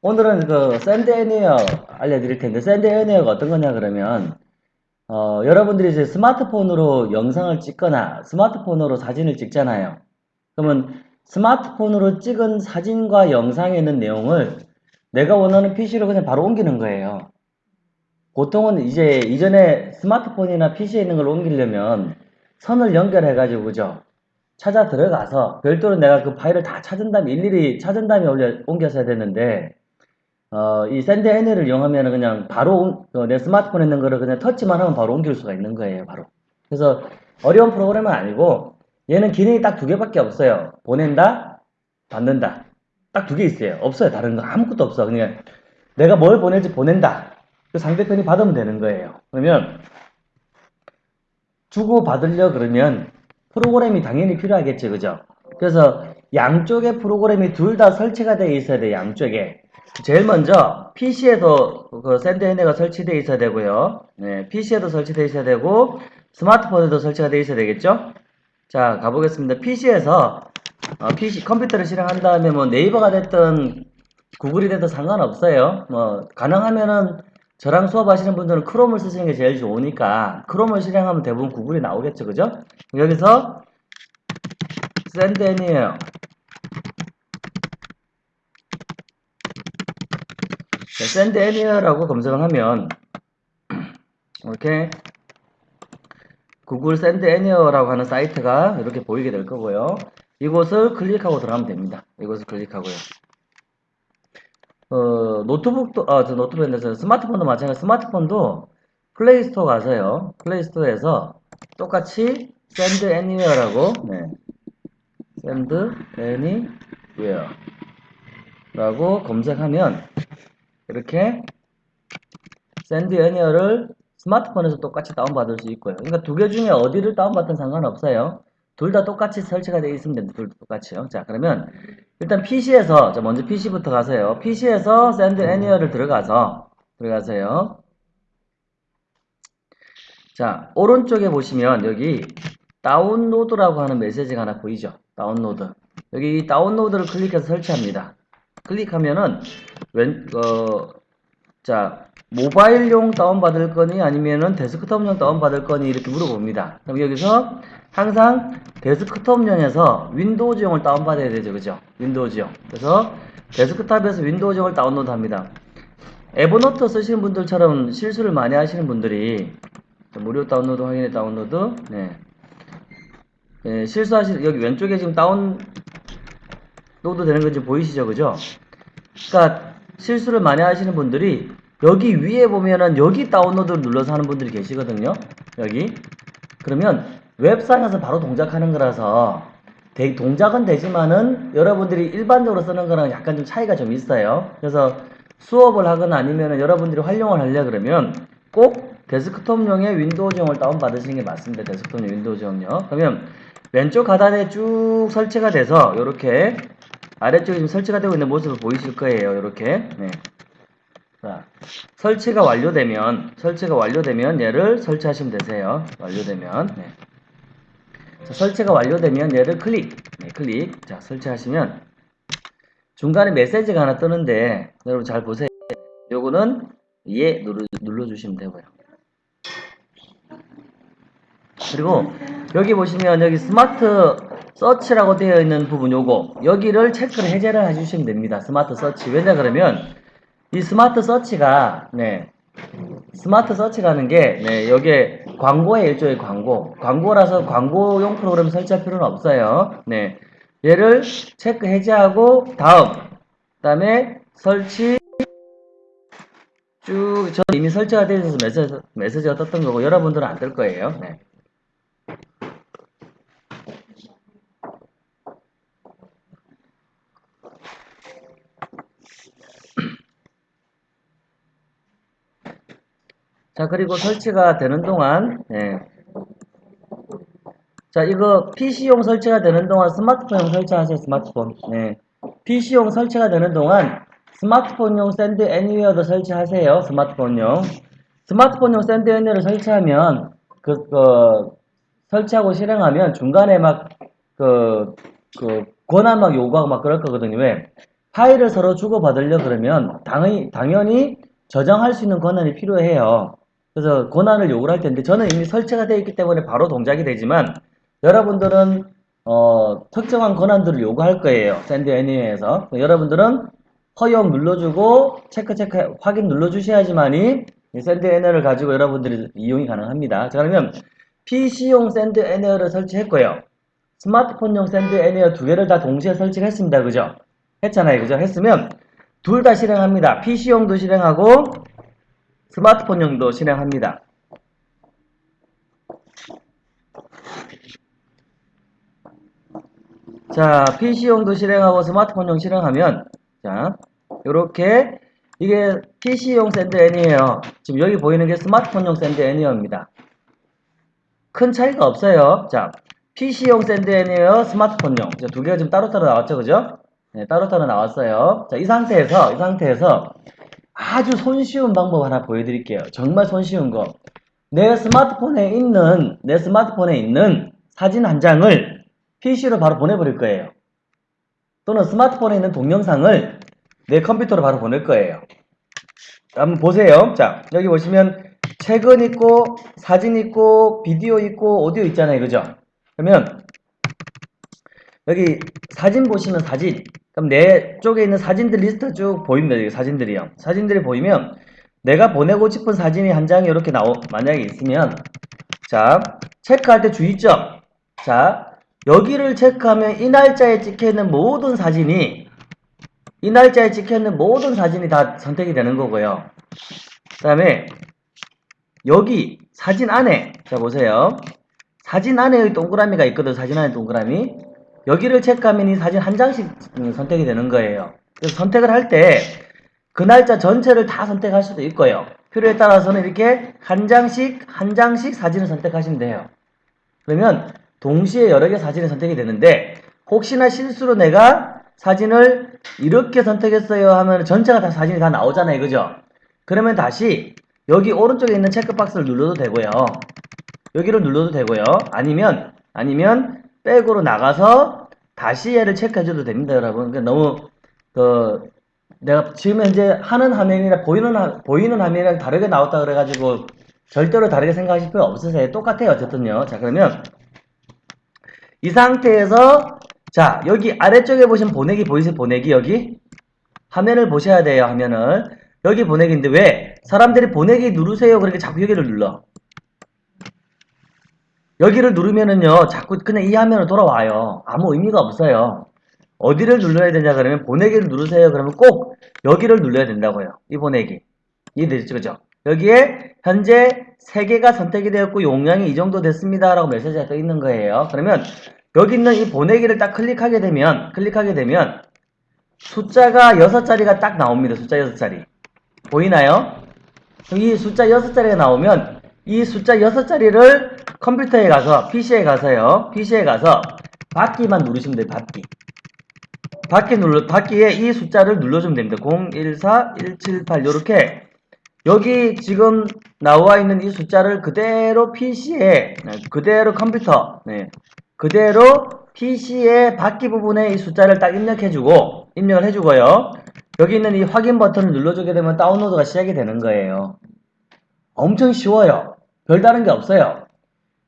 오늘은 그 Send Anywhere 알려드릴 텐데 Send Anywhere가 어떤 거냐 그러면 어, 여러분들이 이제 스마트폰으로 영상을 찍거나 스마트폰으로 사진을 찍잖아요. 그러면 스마트폰으로 찍은 사진과 영상에 있는 내용을 내가 원하는 PC로 그냥 바로 옮기는 거예요. 보통은 이제 이전에 스마트폰이나 PC에 있는 걸 옮기려면 선을 연결해 가지고 그죠? 찾아 들어가서 별도로 내가 그 파일을 다 찾은 다음에 일일이 찾은 다음에 올려, 옮겨서야 되는데 어, 이 Send Anywhere를 이용하면 그냥 바로 어, 내 스마트폰에 있는 거를 그냥 터치만 하면 바로 옮길 수가 있는 거예요 바로. 그래서 어려운 프로그램은 아니고 얘는 기능이 딱 두 개밖에 없어요. 보낸다 받는다. 딱 두 개 있어요. 없어요 다른 거. 아무것도 없어. 그냥 내가 뭘 보낼지 보낸다. 그 상대편이 받으면 되는 거예요. 그러면 주고 받으려 그러면 프로그램이 당연히 필요하겠죠 그죠? 그래서 양쪽에 프로그램이 둘 다 설치가 되어 있어야 돼요 양쪽에 제일 먼저 PC에도 그 샌드헤네가 설치되어 있어야 되고요. 네, PC에도 설치되어 있어야 되고 스마트폰에도 설치가 되어 있어야 되겠죠? 자, 가보겠습니다. PC에서 어, PC 컴퓨터를 실행한 다음에 뭐 네이버가 됐든 구글이 됐든 상관없어요. 뭐 가능하면은 저랑 수업하시는 분들은 크롬을 쓰시는 게 제일 좋으니까 크롬을 실행하면 대부분 구글이 나오겠죠, 그죠? 여기서 Send Anywhere예요. Send Anywhere라고 검색을 하면 이렇게 구글 Send Anywhere라고 하는 사이트가 이렇게 보이게 될 거고요. 이곳을 클릭하고 들어가면 됩니다. 이곳을 클릭하고요. 어, 노트북도, 아, 저 노트북인데, 스마트폰도 마찬가지, 스마트폰도 플레이스토어 가서요. 플레이스토어에서 똑같이 Send Anywhere라고, 네. Send Anywhere 라고 검색하면 이렇게 Send Anywhere를 스마트폰에서 똑같이 다운받을 수 있고요. 그러니까 두 개 중에 어디를 다운받든 상관없어요. 둘 다 똑같이 설치가 되어 있으면 됩니다. 둘 다 똑같이요. 자, 그러면 일단 PC에서, 자, 먼저 PC부터 가세요. PC에서 Send Anywhere를 들어가서, 들어가세요. 자, 오른쪽에 보시면 여기 다운로드라고 하는 메시지가 하나 보이죠? 다운로드. 여기 다운로드를 클릭해서 설치합니다. 클릭하면은 왼, 어, 자, 모바일용 다운받을 거니 아니면은 데스크톱용 다운받을 거니 이렇게 물어봅니다. 그럼 여기서 항상 데스크톱용에서 윈도우즈용을 다운받아야 되죠. 그죠? 윈도우즈용. 그래서 데스크탑에서 Windows용을 다운로드 합니다. Evernote 쓰시는 분들처럼 실수를 많이 하시는 분들이 무료 다운로드 확인해 다운로드 네. 네 실수하시 여기 왼쪽에 지금 다운로드 되는 거 지금 보이시죠? 그죠? 그러니까 실수를 많이 하시는 분들이 여기 위에 보면은 여기 다운로드를 눌러서 하는 분들이 계시거든요. 여기. 그러면 웹상에서 바로 동작하는 거라서 대, 동작은 되지만은 여러분들이 일반적으로 쓰는 거랑 약간 좀 차이가 좀 있어요. 그래서 수업을 하거나 아니면 여러분들이 활용을 하려 그러면 꼭 데스크톱용의 윈도우용을 다운받으시는 게 맞습니다. 데스크톱용 윈도우용요. 그러면 왼쪽 하단에 쭉 설치가 돼서 이렇게 아래쪽에 지금 설치가 되고 있는 모습을 보이실 거예요. 이렇게. 네. 자, 설치가 완료되면 설치가 완료되면 얘를 설치하시면 되세요. 완료되면 네. 자, 설치가 완료되면 얘를 클릭 네, 클릭 자 설치하시면 중간에 메시지가 하나 뜨는데 여러분 잘 보세요. 요거는 예 눌러, 눌러주시면 되고요. 그리고 여기 보시면 여기 smart search라고 되어 있는 부분 요거 여기를 체크를 해제를 해주시면 됩니다. smart search 왜냐 그러면 이 smart search가 네 smart search라는 게 네, 여기에 광고의 일종의 광고 광고라서 광고용 프로그램 설치할 필요는 없어요. 네 얘를 체크 해제하고 다음 다음에 설치 쭉저 이미 설치가 되어 있어서 메시지, 메시지가 떴던 거고 여러분들은 안 뜰 거예요. 네. 자 그리고 설치가 되는 동안 네. 자 이거 PC용 설치가 되는 동안 스마트폰용 설치하세요 스마트폰 네. PC용 설치가 되는 동안 스마트폰용 Send Anywhere도 설치하세요 스마트폰용 스마트폰용 Send Anywhere를 설치하면 그, 그 설치하고 실행하면 중간에 막 그, 그 권한 막 요구하고 막 그럴 거거든요 왜? 파일을 서로 주고받으려 그러면 당연히, 당연히 저장할 수 있는 권한이 필요해요. 그래서 권한을 요구를 할 텐데 저는 이미 설치가 되어 있기 때문에 바로 동작이 되지만 여러분들은 어, 특정한 권한들을 요구할 거예요. Send Any에서 여러분들은 허용 눌러주고 체크 체크 확인 눌러주셔야지만이 이 Send Any를 가지고 여러분들이 이용이 가능합니다. 자 그러면 PC용 Send Any를 설치했고요. 스마트폰용 Send Anywhere 두 개를 다 동시에 설치했습니다. 그죠? 했잖아요. 그죠? 했으면 둘 다 실행합니다. PC용도 실행하고 스마트폰용도 실행합니다. 자, PC용도 실행하고 스마트폰용 실행하면 자, 요렇게 이게 PC용 Send Any에요. 지금 여기 보이는 게 스마트폰용 Send Anywhere입니다. 큰 차이가 없어요. 자, PC용 Send Anywhere 스마트폰용 두 개가 지금 따로따로 나왔죠. 그죠? 네, 따로따로 나왔어요. 자, 이 상태에서 이 상태에서 아주 손쉬운 방법 하나 보여드릴게요. 정말 손쉬운 거. 내 스마트폰에 있는 내 스마트폰에 있는 사진 한 장을 PC로 바로 보내버릴 거예요. 또는 스마트폰에 있는 동영상을 내 컴퓨터로 바로 보낼 거예요. 한번 보세요. 자, 여기 보시면 책은 있고 사진 있고 비디오 있고 오디오 있잖아요. 그죠? 그러면 여기 사진 보시면 사진 그럼 내 쪽에 있는 사진들 리스트 쭉 보입니다. 사진들이요. 사진들이 보이면 내가 보내고 싶은 사진이 한 장이 이렇게 나오 만약에 있으면 자 체크할 때 주의점 자 여기를 체크하면 이 날짜에 찍혀있는 모든 사진이 이 날짜에 찍혀있는 모든 사진이 다 선택이 되는 거고요. 그 다음에 여기 사진 안에 자 보세요. 사진 안에 동그라미가 있거든. 사진 안에 동그라미. 여기를 체크하면 이 사진 한 장씩 선택이 되는 거예요. 그래서 선택을 할 때 그 날짜 전체를 다 선택할 수도 있고요. 필요에 따라서는 이렇게 한 장씩 한 장씩 사진을 선택하시면 돼요. 그러면 동시에 여러 개 사진이 선택이 되는데 혹시나 실수로 내가 사진을 이렇게 선택했어요 하면 전체가 다 사진이 다 나오잖아요. 그죠? 그러면 다시 여기 오른쪽에 있는 체크박스를 눌러도 되고요. 여기를 눌러도 되고요. 아니면 아니면 백으로 나가서 다시 얘를 체크해줘도 됩니다, 여러분. 그러니까 너무 그 내가 지금 현재 하는 화면이랑 보이는 화, 보이는 화면이랑 다르게 나왔다 그래가지고 절대로 다르게 생각하실 필요 없으세요. 똑같아요, 어쨌든요. 자 그러면 이 상태에서 자 여기 아래쪽에 보시면 보내기 보이세요? 보내기 여기 화면을 보셔야 돼요. 화면을 여기 보내기인데 왜 사람들이 보내기 누르세요 그렇게 자꾸 여기를 눌러 여기를 누르면은요 자꾸 그냥 이 화면으로 돌아와요. 아무 의미가 없어요. 어디를 눌러야 되냐 그러면 보내기를 누르세요. 그러면 꼭 여기를 눌러야 된다고요. 이 보내기. 이해되죠? 그죠? 여기에 현재 3개가 선택이 되었고 용량이 이 정도 됐습니다 라고 메시지가 떠 있는 거예요. 그러면 여기 있는 이 보내기를 딱 클릭하게 되면 클릭하게 되면 숫자가 6자리가 딱 나옵니다. 숫자 6자리. 보이나요? 이 숫자 6자리가 나오면 이 숫자 6자리를 컴퓨터에 가서 PC에 가서요. PC에 가서 받기만 누르시면 돼요. 받기. 받기 눌러 받기에 이 숫자를 눌러주면 됩니다. 014 178 이렇게 여기 지금 나와 있는 이 숫자를 그대로 PC에 네, 그대로 컴퓨터 네, 그대로 PC의 받기 부분에 이 숫자를 딱 입력해주고 입력을 해주고요. 여기 있는 이 확인 버튼을 눌러주게 되면 다운로드가 시작이 되는 거예요. 엄청 쉬워요. 별다른 게 없어요.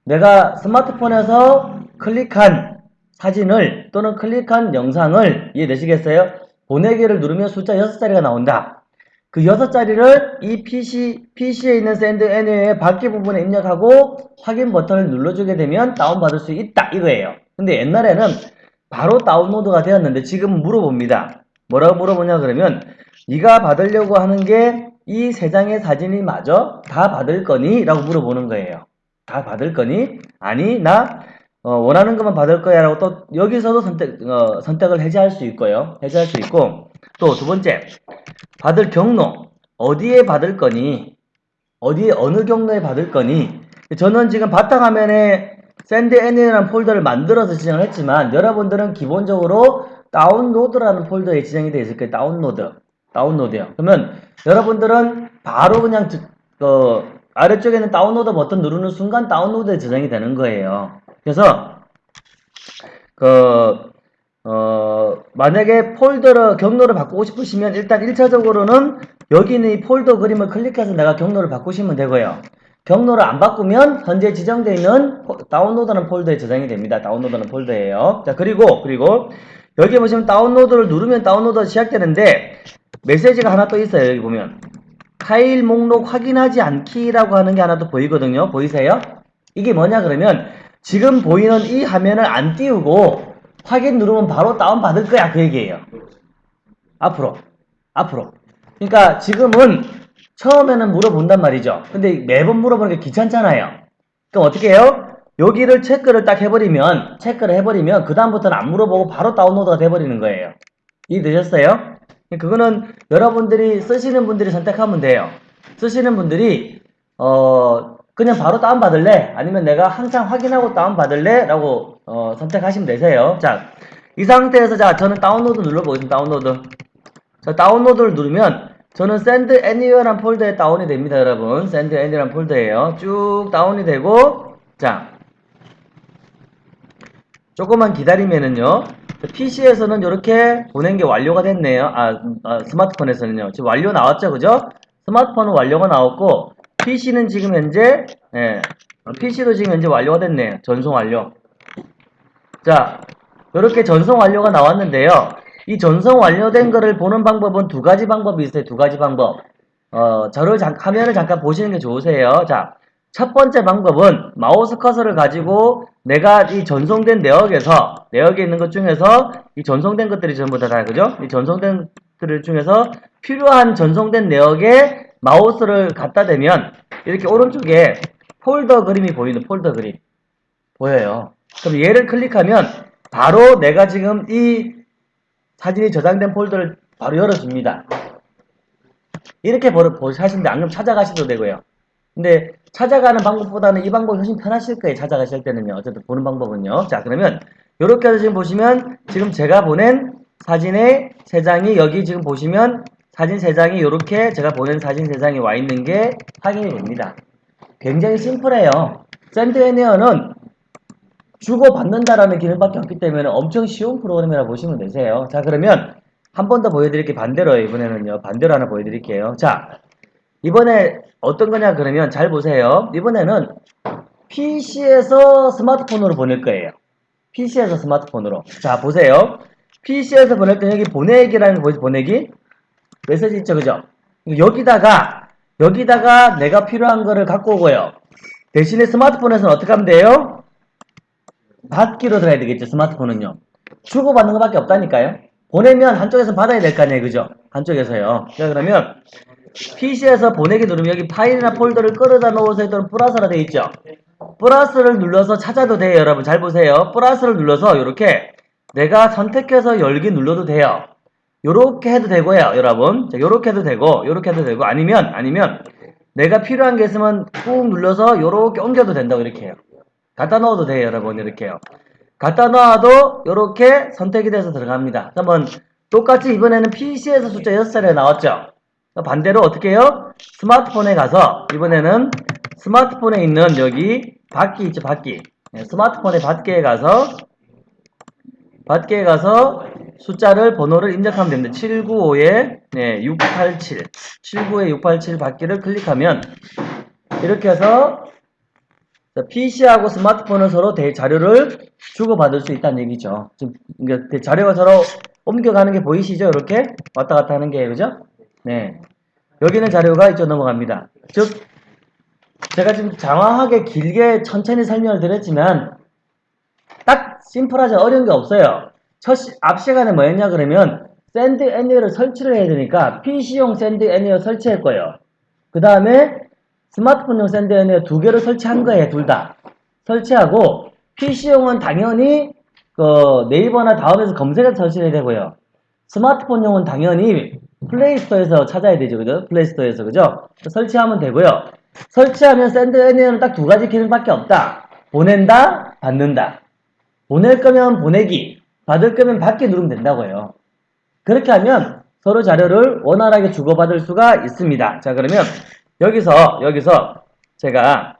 내가 스마트폰에서 클릭한 사진을 또는 클릭한 영상을 이해되시겠어요? 보내기를 누르면 숫자 6자리가 나온다. 그 6자리를 이 PC, PC에 있는 Send Any의 받기 부분에 입력하고 확인 버튼을 눌러주게 되면 다운받을 수 있다 이거예요. 근데 옛날에는 바로 다운로드가 되었는데 지금 물어봅니다. 뭐라고 물어보냐 그러면 네가 받으려고 하는 게 이 세 장의 사진이 맞아? 다 받을 거니? 라고 물어보는 거예요. 다 받을 거니? 아니 나 어, 원하는 것만 받을 거야 라고 또 여기서도 선택, 어, 선택을 해제할 수 있고요. 해제할 수 있고 또 두 번째 받을 경로 어디에 받을 거니? 어디에 어느 경로에 받을 거니? 저는 지금 바탕화면에 Send Any라는 폴더를 만들어서 지정을 했지만 여러분들은 기본적으로 다운로드라는 폴더에 지정이 되어 있을 거예요. 다운로드. 다운로드요. 그러면 여러분들은 바로 그냥 어, 아래쪽에는 다운로드 버튼 누르는 순간 다운로드에 저장이 되는 거예요. 그래서 그 어, 만약에 폴더를, 경로를 바꾸고 싶으시면 일단 1차적으로는 여기 있는 이 폴더 그림을 클릭해서 내가 경로를 바꾸시면 되고요. 경로를 안 바꾸면 현재 지정되어 있는 포- 다운로드하는 폴더에 저장이 됩니다. 다운로드하는 폴더예요. 자, 그리고, 그리고 여기 보시면 다운로드를 누르면 다운로드가 시작되는데 메시지가 하나 또 있어요. 여기 보면. 파일 목록 확인하지 않기라고 하는 게 하나 또 보이거든요. 보이세요? 이게 뭐냐 그러면 지금 보이는 이 화면을 안 띄우고 확인 누르면 바로 다운 받을 거야 그 얘기예요. 앞으로 앞으로. 그러니까 지금은 처음에는 물어본단 말이죠. 근데 매번 물어보는 게 귀찮잖아요. 그럼 어떻게 해요? 여기를 체크를 딱 해버리면 체크를 해버리면 그 다음부터는 안 물어보고 바로 다운로드가 돼버리는 거예요. 이해되셨어요? 그거는 여러분들이 쓰시는 분들이 선택하면 돼요. 쓰시는 분들이 어 그냥 바로 다운 받을래? 아니면 내가 항상 확인하고 다운 받을래? 라고 어, 선택하시면 되세요. 자, 이 상태에서 자 저는 다운로드 눌러보겠습니다. 다운로드. 자, 다운로드를 누르면 저는 Send Anywhere란 폴더에 다운이 됩니다, 여러분. Send Anywhere란 폴더예요. 쭉 다운이 되고 자, 조금만 기다리면은요. PC에서는 이렇게 보낸 게 완료가 됐네요. 아, 아, 스마트폰에서는요. 지금 완료 나왔죠, 그죠? 스마트폰은 완료가 나왔고 PC는 지금 현재 예, PC도 지금 현재 완료가 됐네요. 전송 완료. 자, 이렇게 전송 완료가 나왔는데요. 이 전송 완료된 거를 보는 방법은 두 가지 방법이 있어요. 두 가지 방법. 어, 저를 잠, 화면을 잠깐 보시는 게 좋으세요. 자, 첫 번째 방법은 마우스 커서를 가지고 내가 이 전송된 내역에서 내역에 있는 것 중에서 이 전송된 것들이 전부 다 다 그죠? 이 전송된 것들 중에서 필요한 전송된 내역에 마우스를 갖다 대면 이렇게 오른쪽에 폴더 그림이 보이는 폴더 그림 보여요. 그럼 얘를 클릭하면 바로 내가 지금 이 사진이 저장된 폴더를 바로 열어줍니다. 이렇게 버릇 하시는데 안 그럼 찾아가셔도 되고요. 근데 찾아가는 방법보다는 이 방법이 훨씬 편하실 거예요. 찾아가실 때는요. 어쨌든 보는 방법은요. 자 그러면 이렇게 해서 지금 보시면 지금 제가 보낸 사진의 세 장이 여기 지금 보시면 사진 세 장이 이렇게 제가 보낸 사진 세 장이 와 있는 게 확인이 됩니다. 굉장히 심플해요. 샌드에니어는 주고받는다라는 기능밖에 없기 때문에 엄청 쉬운 프로그램이라 고 보시면 되세요. 자 그러면 한 번 더 보여드릴게요. 반대로 이번에는요. 반대로 하나 보여드릴게요. 자 이번에 어떤 거냐 그러면 잘 보세요. 이번에는 PC에서 스마트폰으로 보낼 거예요. PC에서 스마트폰으로. 자 보세요. PC에서 보낼 때 여기 보내기라는 거? 보내기? 메시지 있죠 그죠? 여기다가 여기다가 내가 필요한 거를 갖고 오고요. 대신에 스마트폰에서는 어떻게 하면 돼요? 받기로 들어야 되겠죠 스마트폰은요. 주고받는 것밖에 없다니까요. 보내면 한쪽에서 받아야 될 거 아니에요 그죠? 한쪽에서요. 자 그러면 PC에서 보내기 누르면 여기 파일이나 폴더를 끌어다 놓으세요 또는 플러스라 되어 있죠. 플러스를 눌러서 찾아도 돼요 여러분 잘 보세요. 플러스를 눌러서 이렇게 내가 선택해서 열기 눌러도 돼요. 요렇게 해도 되고요 여러분 자 요렇게 해도 되고 요렇게 해도 되고 아니면 아니면 내가 필요한 게 있으면 꾹 눌러서 요렇게 옮겨도 된다고 이렇게 해요. 갖다 넣어도 돼요 여러분 이렇게요. 갖다 놔도 이렇게 선택이 돼서 들어갑니다. 한번 똑같이 이번에는 PC에서 숫자 6자리가 나왔죠. 반대로 어떻게 해요? 스마트폰에 가서 이번에는 스마트폰에 있는 여기 받기 있죠 받기 네, 스마트폰의 받기에 가서 받기에 가서 숫자를 번호를 입력하면 됩니다. 795에 네, 687 795에 687 받기를 클릭하면 이렇게 해서 PC하고 스마트폰은 서로 대 자료를 주고받을 수 있다는 얘기죠. 지금 자료가 서로 옮겨가는 게 보이시죠? 이렇게 왔다 갔다 하는 게 그죠? 네. 여기는 자료가 이쪽 넘어갑니다. 즉 제가 지금 장황하게 길게 천천히 설명을 드렸지만 딱 심플하지 어려운 게 없어요. 첫 시, 앞 시간에 뭐 했냐 그러면 Send Anywhere를 설치를 해야 되니까 PC용 Send Anywhere 설치했고요. 그 다음에 스마트폰용 Send Anywhere 두 개를 설치한 거예요. 둘 다. 설치하고 PC용은 당연히 그 네이버나 다음에서 검색해서 설치해야 되고요. 스마트폰용은 당연히 Play Store에서 찾아야 되죠. 그죠? Play Store에서. 그죠? 설치하면 되고요. 설치하면 Send Anywhere는 딱 두 가지 기능밖에 없다. 보낸다, 받는다. 보낼 거면 보내기, 받을 거면 받기 누르면 된다고요. 그렇게 하면 서로 자료를 원활하게 주고받을 수가 있습니다. 자, 그러면 여기서, 여기서 제가,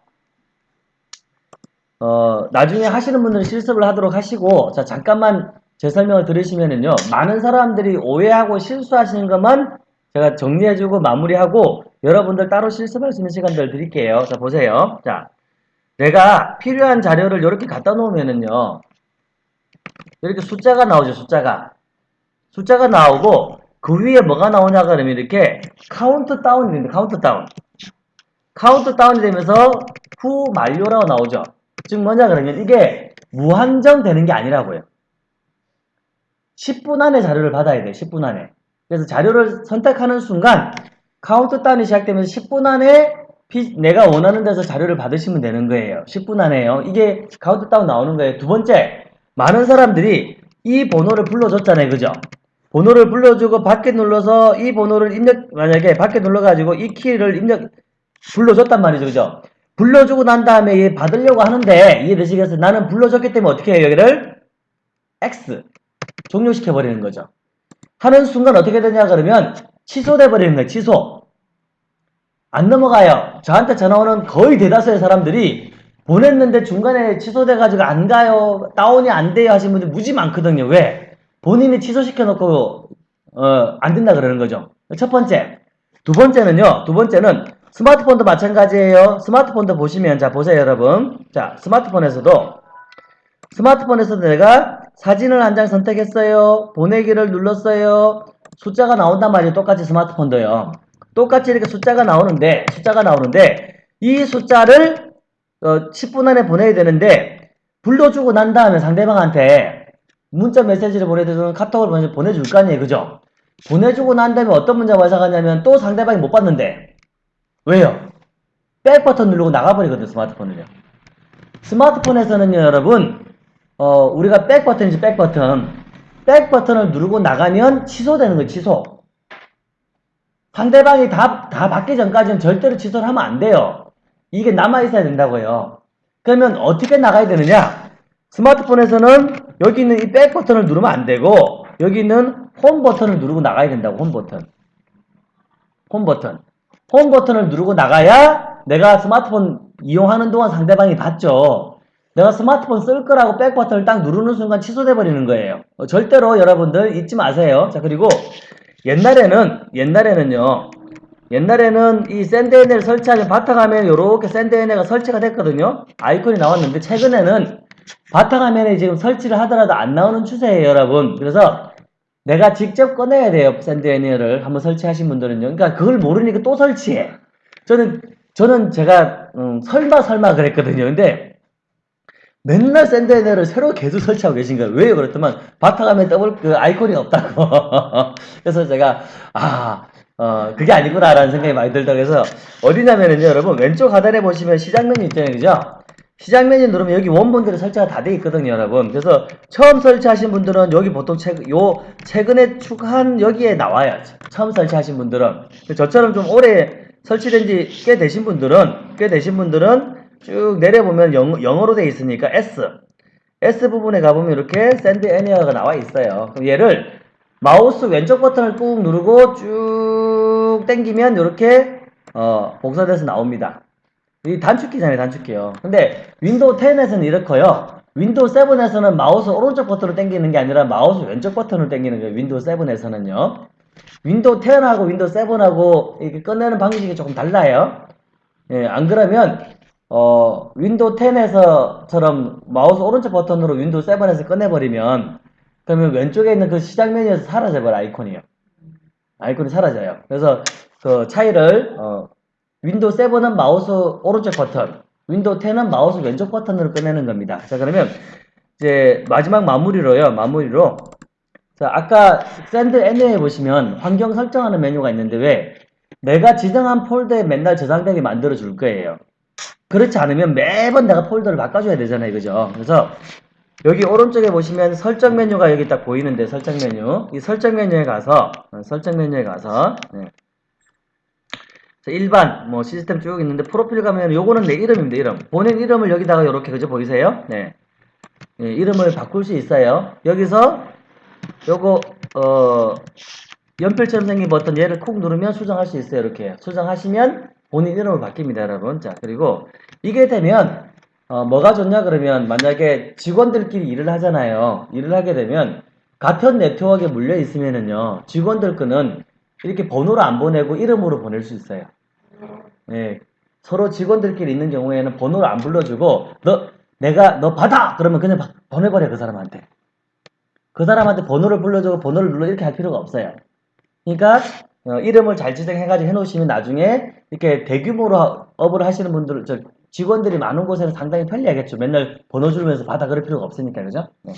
어, 나중에 하시는 분들은 실습을 하도록 하시고, 자, 잠깐만 제 설명을 들으시면은요, 많은 사람들이 오해하고 실수하시는 것만 제가 정리해주고 마무리하고 여러분들 따로 실습할 수 있는 시간들 드릴게요. 자, 보세요. 자, 내가 필요한 자료를 이렇게 갖다 놓으면은요, 이렇게 숫자가 나오죠, 숫자가. 숫자가 나오고, 그 위에 뭐가 나오냐 그러면 이렇게 카운트 다운이 됩니다, 카운트 다운. 카운트 다운이 되면서 후 만료라고 나오죠. 즉 뭐냐 그러면 이게 무한정 되는 게 아니라고요. 10분 안에 자료를 받아야 돼요. 10분 안에. 그래서 자료를 선택하는 순간 카운트다운이 시작되면서 10분 안에 피- 내가 원하는 데서 자료를 받으시면 되는 거예요. 10분 안에요. 이게 카운트다운 나오는 거예요. 두 번째, 많은 사람들이 이 번호를 불러줬잖아요. 그죠? 번호를 불러주고 받기 눌러서 이 번호를 입력, 만약에 받기 눌러가지고 이 키를 입력, 불러줬단 말이죠. 그죠? 불러주고 난 다음에 얘 받으려고 하는데 이해되시겠어요? 나는 불러줬기 때문에 어떻게 해요? 여기를 X 종료시켜 버리는 거죠. 하는 순간 어떻게 되냐 그러면 취소돼 버리는 거예요. 취소. 안 넘어가요. 저한테 전화 오는 거의 대다수의 사람들이 보냈는데 중간에 취소돼 가지고 안 가요. 다운이 안 돼요 하시는 분들 무지 많거든요. 왜? 본인이 취소시켜 놓고 어, 안 된다 그러는 거죠. 첫 번째. 두 번째는요. 두 번째는 스마트폰도 마찬가지예요. 스마트폰도 보시면 자 보세요, 여러분. 자, 스마트폰에서도 스마트폰에서도 내가 사진을 한 장 선택했어요. 보내기를 눌렀어요. 숫자가 나온단 말이에요. 똑같이 스마트폰도요. 똑같이 이렇게 숫자가 나오는데, 숫자가 나오는데, 이 숫자를 어, 10분 안에 보내야 되는데, 불러주고 난 다음에 상대방한테 문자 메시지를 보내주는 카톡을 보내- 보내줄 거 아니에요. 그죠? 보내주고 난 다음에 어떤 문자가 발생하냐면 또 상대방이 못 봤는데, 왜요? 백 버튼 누르고 나가버리거든요. 스마트폰을요. 스마트폰에서는요, 여러분, 어, 우리가 백 버튼이지, 백 버튼. 백 버튼을 누르고 나가면 취소되는 거예요, 취소. 상대방이 다, 다 받기 전까지는 절대로 취소를 하면 안 돼요. 이게 남아있어야 된다고요. 그러면 어떻게 나가야 되느냐? 스마트폰에서는 여기 있는 이 백 버튼을 누르면 안 되고, 여기 있는 홈 버튼을 누르고 나가야 된다고, 홈 버튼. 홈 버튼. 홈 버튼을 누르고 나가야 내가 스마트폰 이용하는 동안 상대방이 봤죠. 내가 스마트폰 쓸 거라고 백 버튼을 딱 누르는 순간 취소돼 버리는 거예요. 어, 절대로 여러분들 잊지 마세요. 자 그리고 옛날에는 옛날에는요. 옛날에는 이 Send Anywhere를 설치하면 바탕화면에 이렇게 Send Anywhere가 설치가 됐거든요. 아이콘이 나왔는데 최근에는 바탕화면에 지금 설치를 하더라도 안 나오는 추세예요, 여러분. 그래서 내가 직접 꺼내야 돼요. Send Anywhere를 한번 설치하신 분들은요. 그러니까 그걸 모르니까 또 설치해. 저는 저는 제가 음, 설마 설마 그랬거든요. 근데 맨날 Send Anywhere를 새로 계속 설치하고 계신 거예요. 왜요? 그랬더만 바탕화면에 더블 그 아이콘이 없다고. 그래서 제가 아 어, 그게 아니구나라는 생각이 많이 들다 그래서 어디냐면은요, 여러분 왼쪽 하단에 보시면 시작 메뉴 있잖아요, 그죠? 시작 메뉴 누르면 여기 원본들이 설치가 다 돼 있거든요, 여러분. 그래서 처음 설치하신 분들은 여기 보통 최, 요 최근에 추가한 여기에 나와요. 처음 설치하신 분들은 저처럼 좀 오래 설치된 지 꽤 되신 분들은 꽤 되신 분들은 쭉 내려보면 영, 영어로 돼 있으니까 S S 부분에 가보면 이렇게 Send Anywhere가 나와 있어요. 그럼 얘를 마우스 왼쪽 버튼을 꾹 누르고 쭉 당기면 이렇게 어, 복사돼서 나옵니다. 이 단축키잖아요, 단축키요. 근데 윈도우 10에서는 이렇고요. 윈도우 7에서는 마우스 오른쪽 버튼을 당기는 게 아니라 마우스 왼쪽 버튼을 당기는 거예요. 윈도우 7에서는요. 윈도우 10하고 윈도우 7하고 이렇게 꺼내는 방식이 조금 달라요. 예, 안 그러면 어, 윈도우 10에서처럼 마우스 오른쪽 버튼으로 윈도우 7에서 꺼내버리면 그러면 왼쪽에 있는 그 시작 메뉴에서 사라져버려 아이콘이요. 아이콘이 사라져요. 그래서 그 차이를 어, 윈도우 7은 마우스 오른쪽 버튼, 윈도우 10은 마우스 왼쪽 버튼으로 꺼내는 겁니다. 자 그러면 이제 마지막 마무리로요. 마무리로 자 아까 Send Anywhere에 보시면 환경 설정하는 메뉴가 있는데 왜 내가 지정한 폴더에 맨날 저장되게 만들어 줄 거예요. 그렇지 않으면 매번 내가 폴더를 바꿔줘야 되잖아요. 그죠? 그래서 여기 오른쪽에 보시면 설정 메뉴가 여기 딱 보이는데 설정 메뉴 이 설정 메뉴에 가서 어, 설정 메뉴에 가서 네. 자, 일반 뭐 시스템 쭉 있는데 프로필 가면 요거는 내 이름입니다. 이름 본인 이름을 여기다가 이렇게 그죠 보이세요? 네. 예, 이름을 바꿀 수 있어요. 여기서 요거 어 연필처럼 생긴 버튼 얘를 콕 누르면 수정할 수 있어요. 이렇게 수정하시면 본인 이름을 바뀝니다, 여러분. 자 그리고 이게 되면 어, 뭐가 좋냐 그러면 만약에 직원들끼리 일을 하잖아요. 일을 하게 되면 같은 네트워크에 물려 있으면은요, 직원들 거는 이렇게 번호로 안 보내고 이름으로 보낼 수 있어요. 예, 서로 직원들끼리 있는 경우에는 번호를 안 불러주고, 너, 내가, 너 받아! 그러면 그냥 바- 보내버려, 그 사람한테. 그 사람한테 번호를 불러주고 번호를 눌러 이렇게 할 필요가 없어요. 그러니까, 어, 이름을 잘 지정해가지고 해놓으시면 나중에 이렇게 대규모로 업을 하시는 분들, 저 직원들이 많은 곳에는 상당히 편리하겠죠. 맨날 번호 주면서 받아 그럴 필요가 없으니까, 그죠? 네.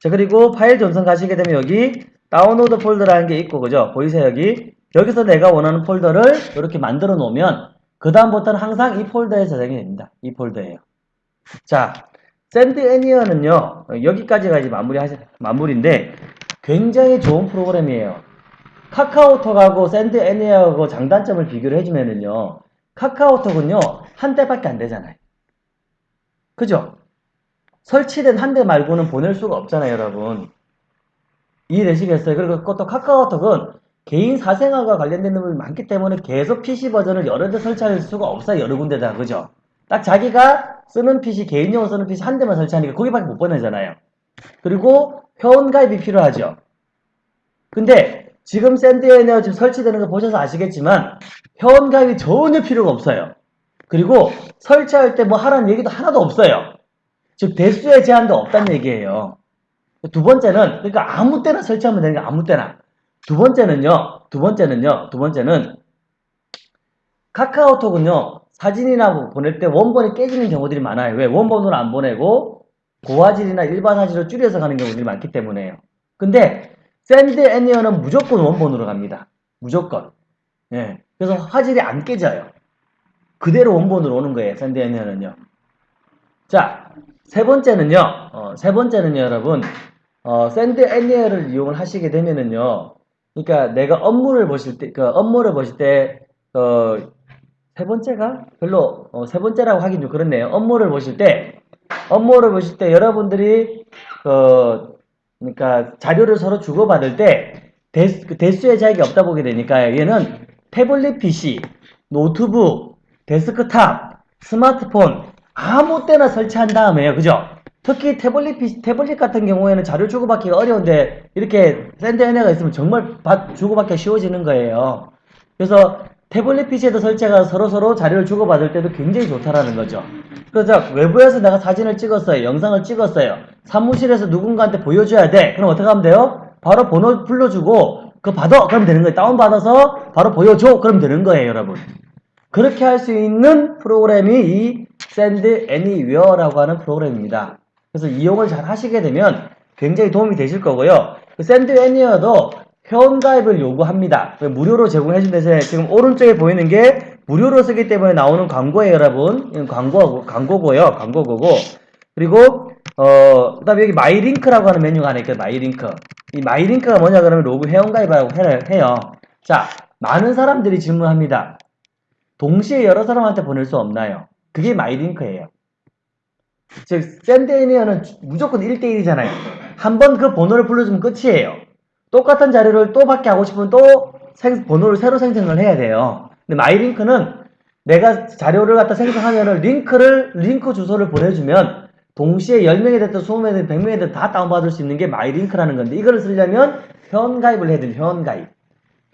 자, 그리고 파일 전송 가시게 되면 여기 다운로드 폴더라는 게 있고, 그죠? 보이세요, 여기? 여기서 내가 원하는 폴더를 이렇게 만들어 놓으면, 그다음부터는 항상 이 폴더에 저장이 됩니다. 이 폴더에요. 자, Send Anywhere는요, 여기까지가 이제 마무리 하시, 마무리인데, 굉장히 좋은 프로그램이에요. 카카오톡하고 Send Anywhere하고 장단점을 비교를 해주면은요, 카카오톡은요, 한 대밖에 안 되잖아요. 그죠? 설치된 한 대 말고는 보낼 수가 없잖아요, 여러분. 이해되시겠어요? 그리고 그것도 카카오톡은 개인 사생활과 관련된 부분이 많기 때문에 계속 PC 버전을 여러 대 설치할 수가 없어요, 여러 군데다. 그죠? 딱 자기가 쓰는 PC, 개인용으로 쓰는 PC 한 대만 설치하니까 거기밖에 못 보내잖아요. 그리고 회원가입이 필요하죠. 근데 지금 샌드에너 지금 설치되는 거 보셔서 아시겠지만 회원가입이 전혀 필요가 없어요. 그리고 설치할 때 뭐 하라는 얘기도 하나도 없어요. 즉 대수의 제한도 없다는 얘기예요. 두 번째는 그러니까 아무 때나 설치하면 되는 게 아무 때나. 두 번째는요. 두 번째는요. 두 번째는 카카오톡은요. 사진이나 뭐 보낼 때 원본이 깨지는 경우들이 많아요. 왜? 원본으로 안 보내고 고화질이나 일반 화질로 줄여서 가는 경우들이 많기 때문에요. 근데 Send Anywhere는 무조건 원본으로 갑니다. 무조건. 예. 그래서 화질이 안 깨져요. 그대로 원본으로 오는 거예요. Send Anywhere는요. 자, 세 번째는요. 어, 세 번째는요, 여러분. 어, Send Anywhere를 이용을 하시게 되면은요. 그러니까 내가 업무를 보실 때, 그 업무를 보실 때, 어, 세 번째가 별로 어, 세 번째라고 하긴 좀 그렇네요. 업무를 보실 때, 업무를 보실 때 여러분들이 어, 그러니까 자료를 서로 주고받을 때 대, 그 대수의 제약이 없다 보게 되니까 얘는 태블릿 PC, 노트북, 데스크탑, 스마트폰 아무 때나 설치한 다음에요. 그죠? 특히 태블릿 PC, 태블릿 같은 경우에는 자료 주고받기가 어려운데 이렇게 Send Anywhere가 있으면 정말 받, 주고받기가 쉬워지는 거예요. 그래서 태블릿 PC에도 설치가 서로서로 자료를 주고받을 때도 굉장히 좋다라는 거죠. 그래서 외부에서 내가 사진을 찍었어요. 영상을 찍었어요. 사무실에서 누군가한테 보여줘야 돼. 그럼 어떻게 하면 돼요? 바로 번호 불러주고 그거 받아. 그럼 되는 거예요. 다운받아서 바로 보여줘. 그럼 되는 거예요, 여러분. 그렇게 할 수 있는 프로그램이 이 Send Anywhere라고 하는 프로그램입니다. 그래서 이용을 잘 하시게 되면 굉장히 도움이 되실 거고요. 그 Send Anywhere도 회원가입을 요구합니다. 무료로 제공해준 대신에 지금 오른쪽에 보이는 게 무료로 쓰기 때문에 나오는 광고예요, 여러분. 광고, 광고고요. 광고고고. 그리고, 어, 그 다음에 여기 My Link라고 하는 메뉴가 하나 있거든요. My Link. 이 My Link가 뭐냐 그러면 로그 회원가입이라고 해- 해요. 자, 많은 사람들이 질문합니다. 동시에 여러 사람한테 보낼 수 없나요? 그게 My Link예요. 즉, Send Anywhere는 무조건 1대1이잖아요. 한 번 그 번호를 불러주면 끝이에요. 똑같은 자료를 또 받게 하고 싶으면 또 생- 번호를 새로 생성을 해야 돼요. 근데 My Link는 내가 자료를 갖다 생성하면은 링크를, 링크 주소를 보내주면 동시에 10명이 됐든 20명이 됐든 100명이 됐든 다 다운받을 수 있는 게 My Link라는 건데 이거를 쓰려면 회원가입을 해야 돼요. 회원가입.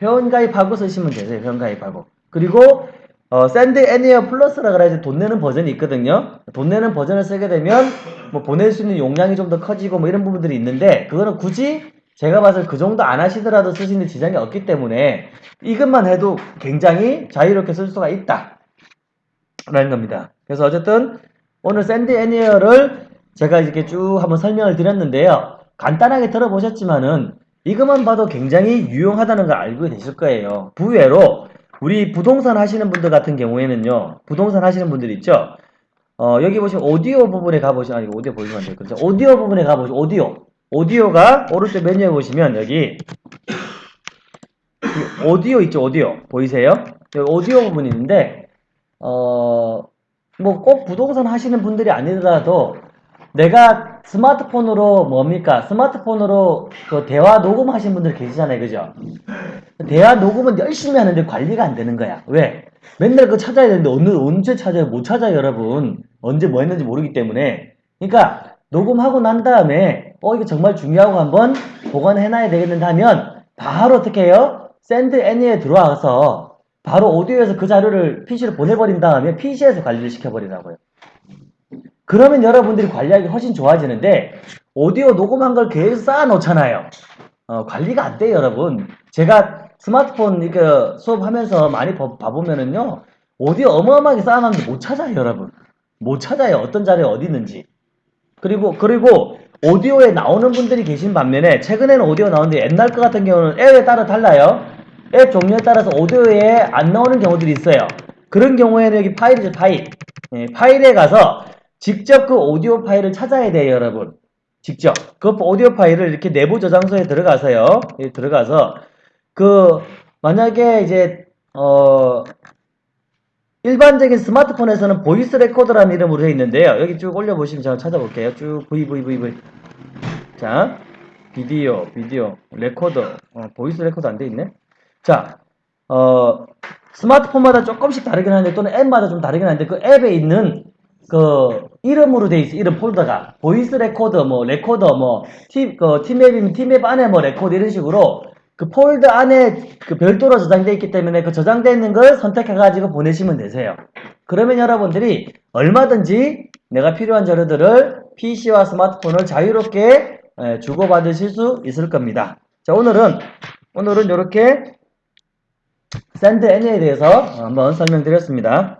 회원가입하고 쓰시면 되세요. 회원가입하고. 그리고 어, Send Anywhere Plus라 그래야지 돈 내는 버전이 있거든요. 돈 내는 버전을 쓰게 되면 뭐 보낼 수 있는 용량이 좀 더 커지고 뭐 이런 부분들이 있는데 그거는 굳이 제가 봐서 그 정도 안 하시더라도 쓰시는 지장이 없기 때문에 이것만 해도 굉장히 자유롭게 쓸 수가 있다. 라는 겁니다. 그래서 어쨌든 오늘 Send Anywhere를 제가 이렇게 쭉 한번 설명을 드렸는데요. 간단하게 들어보셨지만은 이것만 봐도 굉장히 유용하다는 걸 알고 계실 거예요. 의외로 우리 부동산 하시는 분들 같은 경우에는요. 부동산 하시는 분들 있죠. 어, 여기 보시면 오디오 부분에 가보시면 아니 오디오 보시면 안. 그렇죠? 오디오 부분에 가보시면 오디오 오디오가 오른쪽 메뉴에 보시면 여기 이 오디오 있죠 오디오 보이세요? 여기 오디오 부분이 있는데 어 뭐 꼭 부동산 하시는 분들이 아니더라도 내가 스마트폰으로 뭡니까 스마트폰으로 그 대화 녹음하신 분들 계시잖아요 그죠? 대화 녹음은 열심히 하는데 관리가 안 되는 거야 왜? 맨날 그거 찾아야 되는데 어느 언제 찾아요 못 찾아요 여러분 언제 뭐 했는지 모르기 때문에 그러니까 녹음하고 난 다음에 어 이거 정말 중요하고 한번 보관해놔야 되겠는데 하면 바로 어떻게 해요? Send Anywhere에 들어와서 바로 오디오에서 그 자료를 PC로 보내버린 다음에 PC에서 관리를 시켜버리라고요. 그러면 여러분들이 관리하기 훨씬 좋아지는데 오디오 녹음한 걸 계속 쌓아놓잖아요. 어, 관리가 안 돼요, 여러분. 제가 스마트폰 이거 수업하면서 많이 봐- 봐보면은요, 오디오 어마어마하게 쌓아놨는데 못 찾아요, 여러분. 못 찾아요. 어떤 자리에 어디 있는지. 그리고, 그리고 오디오에 나오는 분들이 계신 반면에 최근에는 오디오 나오는데 옛날 거 같은 경우는 앱에 따라 달라요. 앱 종류에 따라서 오디오에 안 나오는 경우들이 있어요. 그런 경우에는 여기 파일이죠, 파일. 예, 파일에 가서 직접 그 오디오 파일을 찾아야 돼요, 여러분. 직접. 그 오디오 파일을 이렇게 내부 저장소에 들어가서요. 예, 들어가서 그 만약에 이제 어 일반적인 스마트폰에서는 voice recorder라는 이름으로 되어 있는데요. 여기 쭉 올려보시면 제가 찾아볼게요. 쭉 V V V V. 자, 비디오, 비디오, 레코더, 어, voice recorder 안 돼 있네. 자, 어 스마트폰마다 조금씩 다르긴 한데 또는 앱마다 좀 다르긴 한데 그 앱에 있는 그 이름으로 돼 있어 이름 폴더가 voice recorder 뭐 레코더 뭐 팀 그 팀앱이면 팀앱 안에 뭐 레코더 이런 식으로 그 폴더 안에 그 별도로 저장되어 있기 때문에 그 저장되어 있는 걸 선택해 가지고 보내시면 되세요. 그러면 여러분들이 얼마든지 내가 필요한 자료들을 PC와 스마트폰을 자유롭게 에, 주고받으실 수 있을 겁니다. 자 오늘은 오늘은 이렇게 Send Anywhere에 대해서 한번 설명드렸습니다.